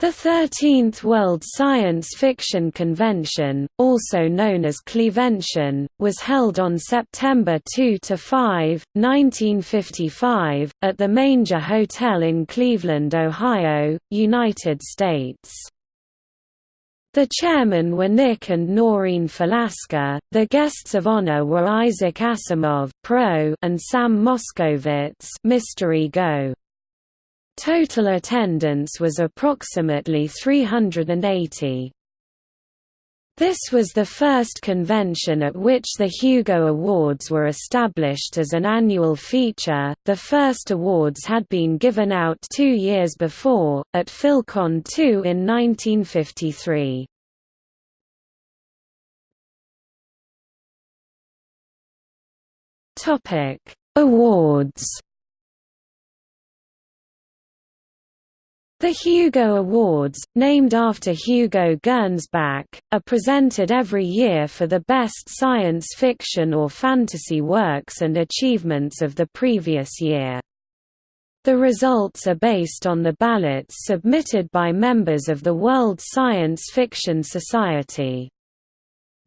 The 13th World Science Fiction Convention, also known as Clevention, was held on September 2 to 5, 1955, at the Manger Hotel in Cleveland, Ohio, United States. The chairmen were Nick and Noreen Falasca, the guests of honor were Isaac Asimov Pro and Sam Moskowitz Mystery Go. Total attendance was approximately 380. This was the first convention at which the Hugo Awards were established as an annual feature. The first awards had been given out two years before, at PhilCon 2 in 1953. Topic: Awards. The Hugo Awards, named after Hugo Gernsback, are presented every year for the best science fiction or fantasy works and achievements of the previous year. The results are based on the ballots submitted by members of the World Science Fiction Society.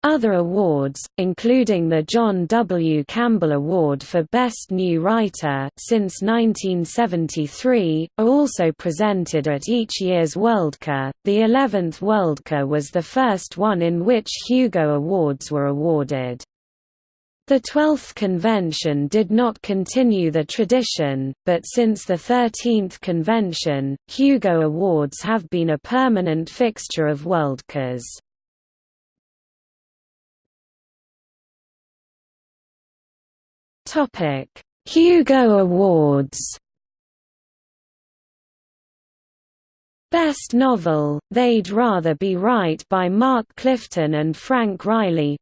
Other awards, including the John W. Campbell Award for Best New Writer since 1973, are also presented at each year's Worldcon. The 11th Worldcon was the first one in which Hugo Awards were awarded. The 12th convention did not continue the tradition, but since the 13th convention, Hugo Awards have been a permanent fixture of Worldcons. Topic: Hugo Awards. Best Novel: They'd Rather Be Right by Mark Clifton and Frank Riley.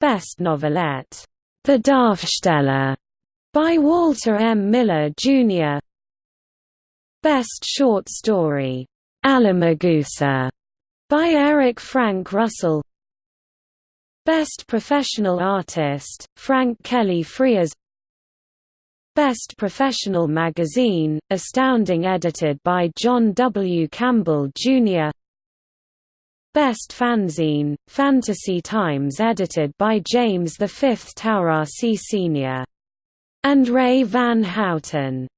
Best Novelette: The Darfsteller by Walter M. Miller, Jr. Best Short Story: Allamagoosa by Eric Frank Russell. Best Professional Artist, Frank Kelly Freas Best Professional Magazine, Astounding edited by John W. Campbell, Jr. Best Fanzine, Fantasy Times edited by James V. Taurasi Sr. and Ray Van Houten